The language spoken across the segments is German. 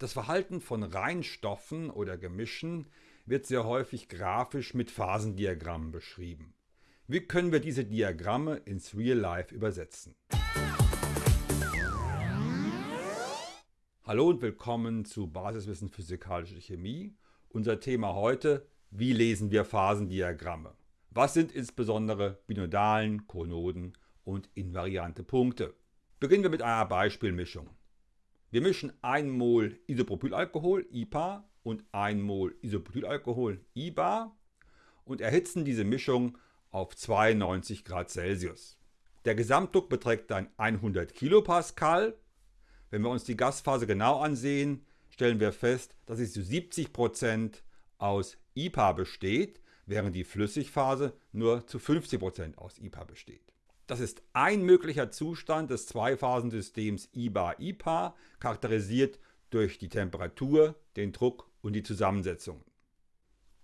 Das Verhalten von Reinstoffen oder Gemischen wird sehr häufig grafisch mit Phasendiagrammen beschrieben. Wie können wir diese Diagramme ins Real Life übersetzen? Hallo und willkommen zu Basiswissen Physikalische Chemie. Unser Thema heute, wie lesen wir Phasendiagramme? Was sind insbesondere Binodalen, Konoden und invariante Punkte? Beginnen wir mit einer Beispielmischung. Wir mischen 1 Mol Isopropylalkohol, IPA, und 1 Mol Isobutylalkohol, IBA, und erhitzen diese Mischung auf 92 Grad Celsius. Der Gesamtdruck beträgt dann 100 Kilopascal. Wenn wir uns die Gasphase genau ansehen, stellen wir fest, dass sie zu 70% aus IPA besteht, während die Flüssigphase nur zu 50% aus IPA besteht. Das ist ein möglicher Zustand des Zweiphasensystems IBA-IPA, charakterisiert durch die Temperatur, den Druck und die Zusammensetzung.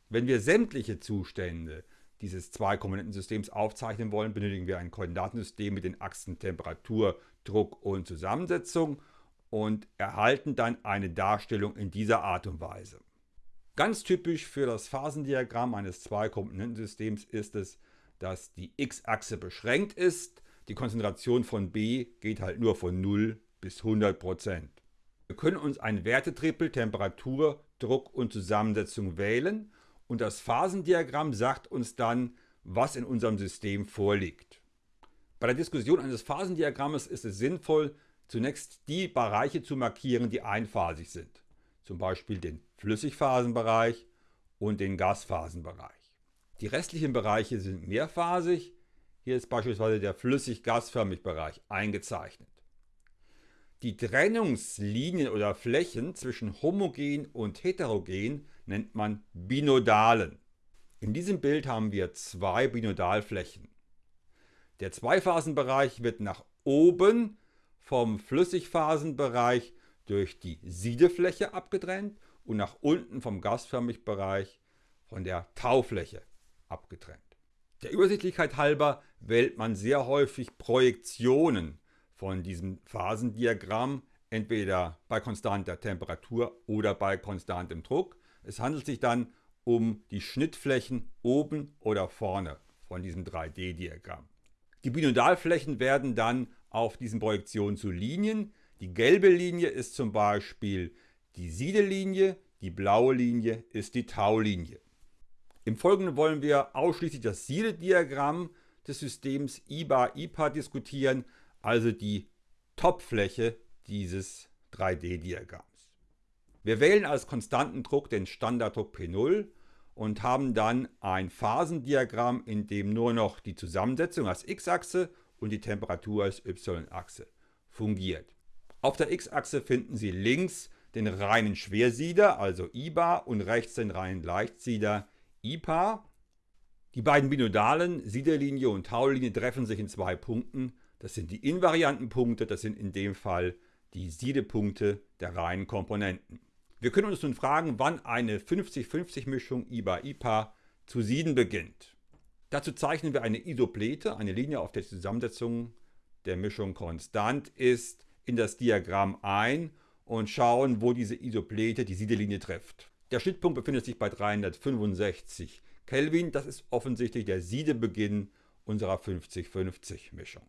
Wenn wir sämtliche Zustände dieses Zweikomponentensystems aufzeichnen wollen, benötigen wir ein Koordinatensystem mit den Achsen Temperatur, Druck und Zusammensetzung und erhalten dann eine Darstellung in dieser Art und Weise. Ganz typisch für das Phasendiagramm eines Zweikomponentensystems ist es, dass die x-Achse beschränkt ist. Die Konzentration von B geht halt nur von 0 bis 100 Prozent. Wir können uns ein Wertetrippel Temperatur, Druck und Zusammensetzung wählen und das Phasendiagramm sagt uns dann, was in unserem System vorliegt. Bei der Diskussion eines Phasendiagrammes ist es sinnvoll, zunächst die Bereiche zu markieren, die einphasig sind. Zum Beispiel den Flüssigphasenbereich und den Gasphasenbereich. Die restlichen Bereiche sind mehrphasig. Hier ist beispielsweise der flüssig-gasförmig Bereich eingezeichnet. Die Trennungslinien oder Flächen zwischen homogen und heterogen nennt man Binodalen. In diesem Bild haben wir zwei Binodalflächen. Der Zweiphasenbereich wird nach oben vom Flüssigphasenbereich durch die Siedefläche abgetrennt und nach unten vom gasförmig Bereich von der Taufläche abgetrennt. Der Übersichtlichkeit halber wählt man sehr häufig Projektionen von diesem Phasendiagramm, entweder bei konstanter Temperatur oder bei konstantem Druck. Es handelt sich dann um die Schnittflächen oben oder vorne von diesem 3D-Diagramm. Die Binodalflächen werden dann auf diesen Projektionen zu Linien. Die gelbe Linie ist zum Beispiel die Siedelinie, die blaue Linie ist die Taulinie. Im Folgenden wollen wir ausschließlich das Siedediagramm des Systems IBA-IPA diskutieren, also die Topfläche dieses 3D-Diagramms. Wir wählen als konstanten Druck den Standarddruck P0 und haben dann ein Phasendiagramm, in dem nur noch die Zusammensetzung als x-Achse und die Temperatur als y-Achse fungiert. Auf der x-Achse finden Sie links den reinen Schwersieder, also IBA, und rechts den reinen Leichtsieder, IPA. Die beiden Binodalen, Siederlinie und Taulinie, treffen sich in zwei Punkten. Das sind die invarianten Punkte, das sind in dem Fall die Siedepunkte der reinen Komponenten. Wir können uns nun fragen, wann eine 50-50-Mischung IBA-IPA zu sieden beginnt. Dazu zeichnen wir eine Isoplete, eine Linie, auf der die Zusammensetzung der Mischung konstant ist, in das Diagramm ein und schauen, wo diese Isoplete die Siedelinie trifft. Der Schnittpunkt befindet sich bei 365 Kelvin. Das ist offensichtlich der Siedebeginn unserer 50-50 Mischung.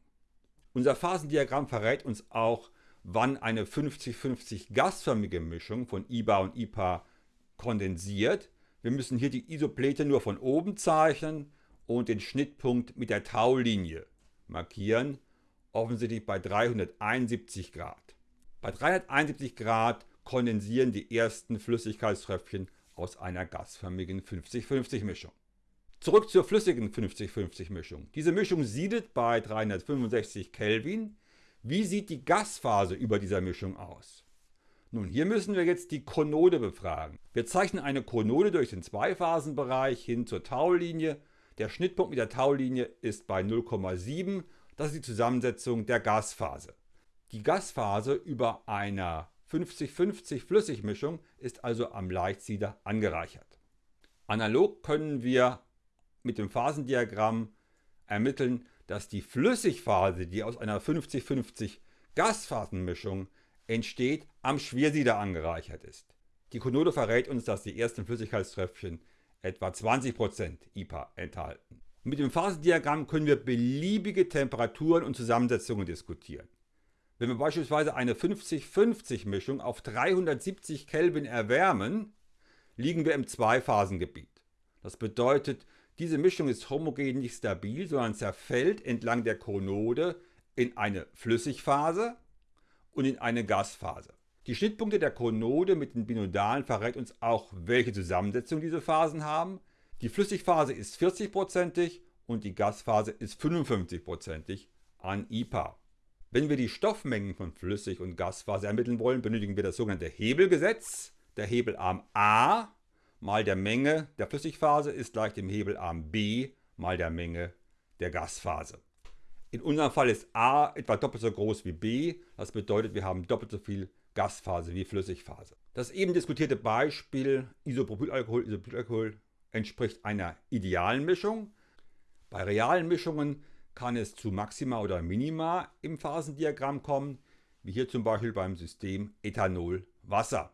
Unser Phasendiagramm verrät uns auch, wann eine 50-50 gasförmige Mischung von IBA und IPA kondensiert. Wir müssen hier die Isoplete nur von oben zeichnen und den Schnittpunkt mit der Taulinie markieren, offensichtlich bei 371 Grad. Bei 371 Grad kondensieren die ersten Flüssigkeitströpfchen aus einer gasförmigen 50-50 Mischung. Zurück zur flüssigen 50-50 Mischung. Diese Mischung siedet bei 365 Kelvin. Wie sieht die Gasphase über dieser Mischung aus? Nun, hier müssen wir jetzt die Konode befragen. Wir zeichnen eine Konode durch den Zweiphasenbereich hin zur Taulinie. Der Schnittpunkt mit der Taulinie ist bei 0,7. Das ist die Zusammensetzung der Gasphase. Die Gasphase über einer 50-50 Flüssigmischung ist also am Leichtsieder angereichert. Analog können wir mit dem Phasendiagramm ermitteln, dass die Flüssigphase, die aus einer 50-50 Gasphasenmischung entsteht, am Schwersieder angereichert ist. Die Konode verrät uns, dass die ersten Flüssigkeitströpfchen etwa 20% IPA enthalten. Mit dem Phasendiagramm können wir beliebige Temperaturen und Zusammensetzungen diskutieren. Wenn wir beispielsweise eine 50-50 Mischung auf 370 Kelvin erwärmen, liegen wir im Zweiphasengebiet. Das bedeutet, diese Mischung ist homogen nicht stabil, sondern zerfällt entlang der Konode in eine Flüssigphase und in eine Gasphase. Die Schnittpunkte der Konode mit den Binodalen verrät uns auch, welche Zusammensetzung diese Phasen haben. Die Flüssigphase ist 40%ig und die Gasphase ist 55%ig an IPA. Wenn wir die Stoffmengen von Flüssig- und Gasphase ermitteln wollen, benötigen wir das sogenannte Hebelgesetz. Der Hebelarm A mal der Menge der Flüssigphase ist gleich dem Hebelarm B mal der Menge der Gasphase. In unserem Fall ist A etwa doppelt so groß wie B. Das bedeutet, wir haben doppelt so viel Gasphase wie Flüssigphase. Das eben diskutierte Beispiel Isopropylalkohol, Isopropylalkohol entspricht einer idealen Mischung. Bei realen Mischungen kann es zu Maxima oder Minima im Phasendiagramm kommen, wie hier zum Beispiel beim System Ethanol-Wasser.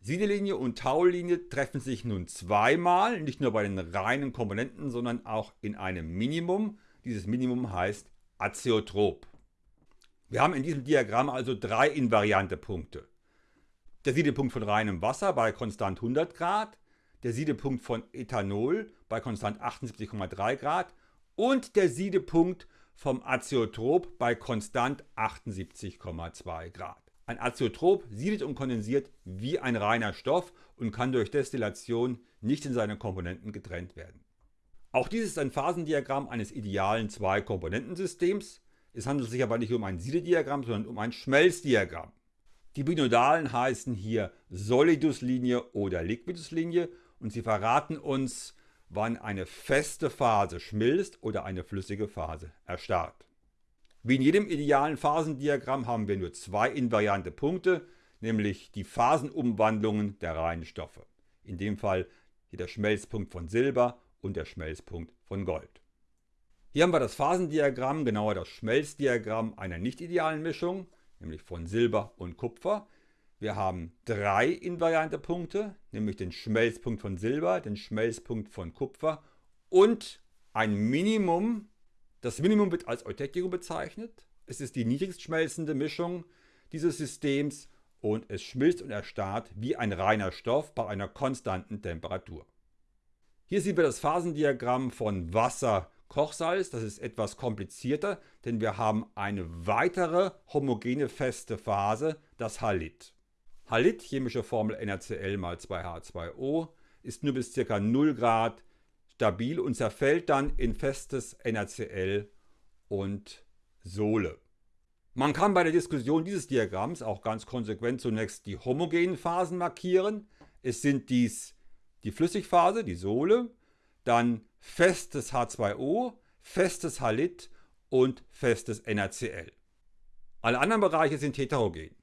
Siedelinie und Taulinie treffen sich nun zweimal, nicht nur bei den reinen Komponenten, sondern auch in einem Minimum. Dieses Minimum heißt Azeotrop. Wir haben in diesem Diagramm also drei invariante Punkte. Der Siedepunkt von reinem Wasser bei konstant 100 Grad, der Siedepunkt von Ethanol bei konstant 78,3 Grad und der Siedepunkt vom Azeotrop bei konstant 78,2 Grad. Ein Azeotrop siedet und kondensiert wie ein reiner Stoff und kann durch Destillation nicht in seine Komponenten getrennt werden. Auch dies ist ein Phasendiagramm eines idealen Zwei-Komponentensystems. Es handelt sich aber nicht um ein Siedediagramm, sondern um ein Schmelzdiagramm. Die Binodalen heißen hier Soliduslinie oder Liquiduslinie und sie verraten uns, wann eine feste Phase schmilzt oder eine flüssige Phase erstarrt. Wie in jedem idealen Phasendiagramm haben wir nur zwei invariante Punkte, nämlich die Phasenumwandlungen der reinen Stoffe. In dem Fall hier der Schmelzpunkt von Silber und der Schmelzpunkt von Gold. Hier haben wir das Phasendiagramm, genauer das Schmelzdiagramm einer nicht idealen Mischung, nämlich von Silber und Kupfer. Wir haben drei invariante Punkte, nämlich den Schmelzpunkt von Silber, den Schmelzpunkt von Kupfer und ein Minimum. Das Minimum wird als Eutecticum bezeichnet. Es ist die niedrigst schmelzende Mischung dieses Systems und es schmilzt und erstarrt wie ein reiner Stoff bei einer konstanten Temperatur. Hier sehen wir das Phasendiagramm von Wasser, Kochsalz, das ist etwas komplizierter, denn wir haben eine weitere homogene feste Phase, das Halit. Halit, chemische Formel NaCl mal 2H2O, ist nur bis ca. 0 Grad stabil und zerfällt dann in festes NaCl und Sohle. Man kann bei der Diskussion dieses Diagramms auch ganz konsequent zunächst die homogenen Phasen markieren. Es sind dies die Flüssigphase, die Sohle, dann festes H2O, festes Halit und festes NaCl. Alle anderen Bereiche sind heterogen.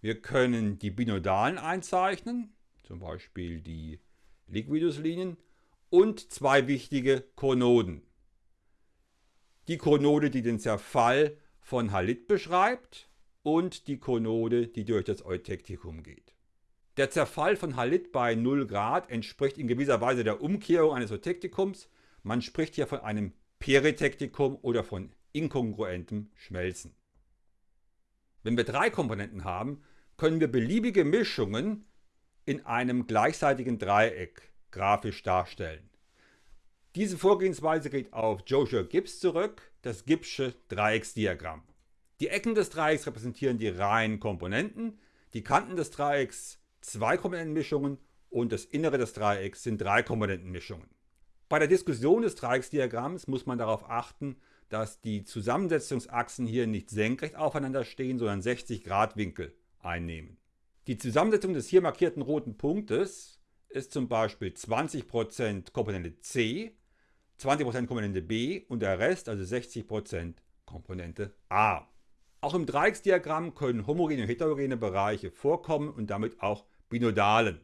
Wir können die Binodalen einzeichnen, zum Beispiel die Liquiduslinien, und zwei wichtige Konoden. Die Konode, die den Zerfall von Halit beschreibt und die Konode, die durch das Eutecticum geht. Der Zerfall von Halit bei 0 Grad entspricht in gewisser Weise der Umkehrung eines Eutecticums. Man spricht hier von einem Peritektikum oder von inkongruentem Schmelzen. Wenn wir drei Komponenten haben, können wir beliebige Mischungen in einem gleichseitigen Dreieck grafisch darstellen. Diese Vorgehensweise geht auf Joshua Gibbs zurück, das Gibbsche Dreiecksdiagramm. Die Ecken des Dreiecks repräsentieren die reinen Komponenten, die Kanten des Dreiecks Zwei-Komponenten-Mischungen und das Innere des Dreiecks sind Drei-Komponenten-Mischungen. Bei der Diskussion des Dreiecksdiagramms muss man darauf achten, dass die Zusammensetzungsachsen hier nicht senkrecht aufeinander stehen, sondern 60 Grad Winkel einnehmen. Die Zusammensetzung des hier markierten roten Punktes ist zum Beispiel 20% Komponente C, 20% Komponente B und der Rest, also 60% Komponente A. Auch im Dreiecksdiagramm können homogene und heterogene Bereiche vorkommen und damit auch Binodalen.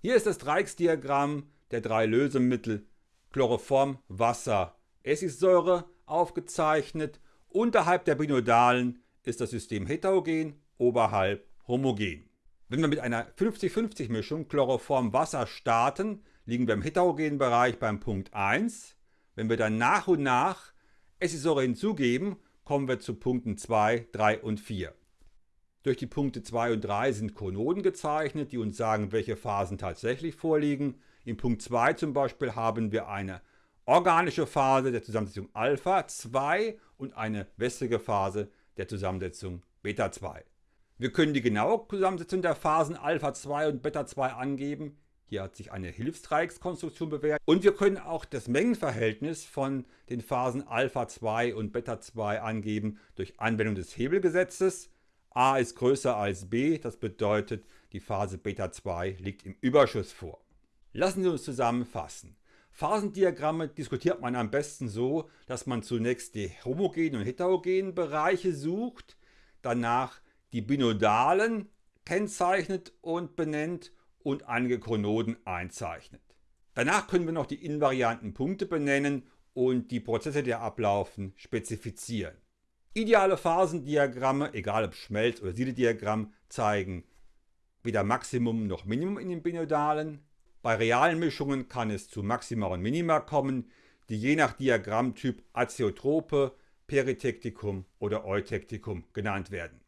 Hier ist das Dreiecksdiagramm der drei Lösemittel Chloroform, Wasser, Essigsäure aufgezeichnet. Unterhalb der Binodalen ist das System heterogen oberhalb homogen. Wenn wir mit einer 50-50 Mischung Chloroform-Wasser starten, liegen wir im heterogenen Bereich beim Punkt 1. Wenn wir dann nach und nach Essigsäure hinzugeben, kommen wir zu Punkten 2, 3 und 4. Durch die Punkte 2 und 3 sind Konoden gezeichnet, die uns sagen, welche Phasen tatsächlich vorliegen. In Punkt 2 zum Beispiel haben wir eine organische Phase der Zusammensetzung Alpha 2 und eine wässrige Phase der Zusammensetzung Beta 2. Wir können die genaue Zusammensetzung der Phasen Alpha 2 und Beta 2 angeben. Hier hat sich eine Hilfsdreieckskonstruktion bewährt. Und wir können auch das Mengenverhältnis von den Phasen Alpha 2 und Beta 2 angeben durch Anwendung des Hebelgesetzes. A ist größer als B, das bedeutet, die Phase Beta 2 liegt im Überschuss vor. Lassen Sie uns zusammenfassen. Phasendiagramme diskutiert man am besten so, dass man zunächst die homogenen und heterogenen Bereiche sucht, danach die binodalen kennzeichnet und benennt und einige Chronoden einzeichnet. Danach können wir noch die invarianten Punkte benennen und die Prozesse, die ablaufen, spezifizieren. Ideale Phasendiagramme, egal ob Schmelz- oder Siedediagramm, zeigen weder Maximum noch Minimum in den Binodalen. Bei realen Mischungen kann es zu Maxima und Minima kommen, die je nach Diagrammtyp Azeotrope, Peritektikum oder Eutektikum genannt werden.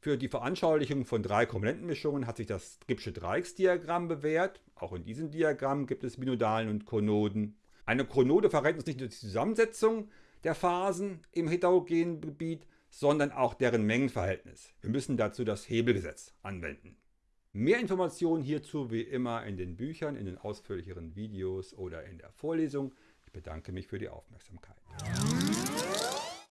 Für die Veranschaulichung von drei Komponentenmischungen hat sich das Gibbsche Dreiecksdiagramm bewährt. Auch in diesem Diagramm gibt es Binodalen und Konoden. Eine Konode verrät uns nicht nur die Zusammensetzung der Phasen im heterogenen Gebiet, sondern auch deren Mengenverhältnis. Wir müssen dazu das Hebelgesetz anwenden. Mehr Informationen hierzu wie immer in den Büchern, in den ausführlicheren Videos oder in der Vorlesung. Ich bedanke mich für die Aufmerksamkeit.